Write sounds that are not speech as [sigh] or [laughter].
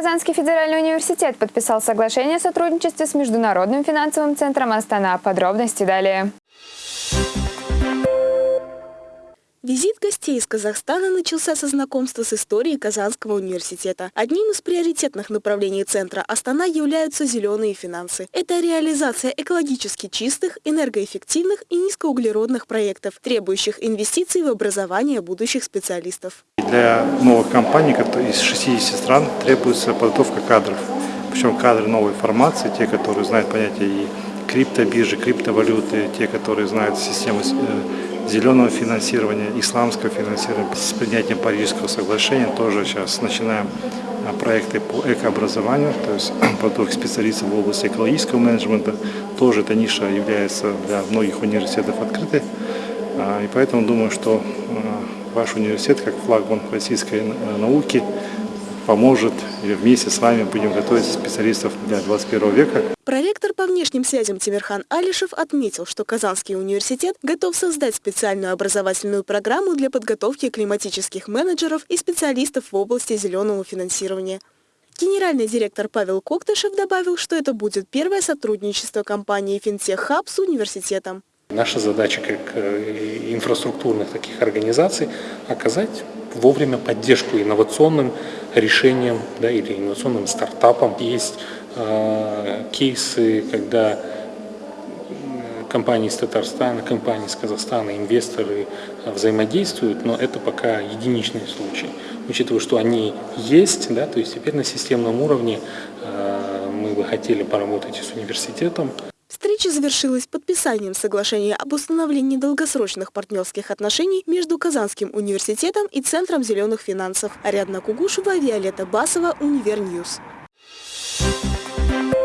Казанский федеральный университет подписал соглашение о сотрудничестве с Международным финансовым центром Астана. Подробности далее. Визит гостей из Казахстана начался со знакомства с историей Казанского университета. Одним из приоритетных направлений центра Астана являются зеленые финансы. Это реализация экологически чистых, энергоэффективных и низкоуглеродных проектов, требующих инвестиций в образование будущих специалистов. Для новых компаний из 60 стран требуется подготовка кадров. Причем кадры новой формации, те, которые знают понятие и криптобиржи, криптовалюты, те, которые знают систему э, зеленого финансирования, исламского финансирования. С принятием Парижского соглашения тоже сейчас начинаем а, проекты по экообразованию, то есть [clears throat] подготовка специалистов в области экологического менеджмента. Тоже эта ниша является для многих университетов открытой. А, и поэтому думаю, что а, ваш университет, как флагман российской науки, поможет, и вместе с вами будем готовить специалистов для 21 века. Проректор по внешним связям Тимирхан Алишев отметил, что Казанский университет готов создать специальную образовательную программу для подготовки климатических менеджеров и специалистов в области зеленого финансирования. Генеральный директор Павел Коктышев добавил, что это будет первое сотрудничество компании «Финтех Хаб» с университетом. Наша задача как э, инфраструктурных таких организаций оказать вовремя поддержку инновационным решениям да, или инновационным стартапам. Есть э, кейсы, когда компании из Татарстана, компании из Казахстана, инвесторы взаимодействуют, но это пока единичный случай. Учитывая, что они есть, да, то есть теперь на системном уровне э, мы бы хотели поработать с университетом. Встреча завершилась подписанием соглашения об установлении долгосрочных партнерских отношений между Казанским университетом и Центром зеленых финансов. Ариадна Кугушева, Виолетта Басова, Univer News. Thank you.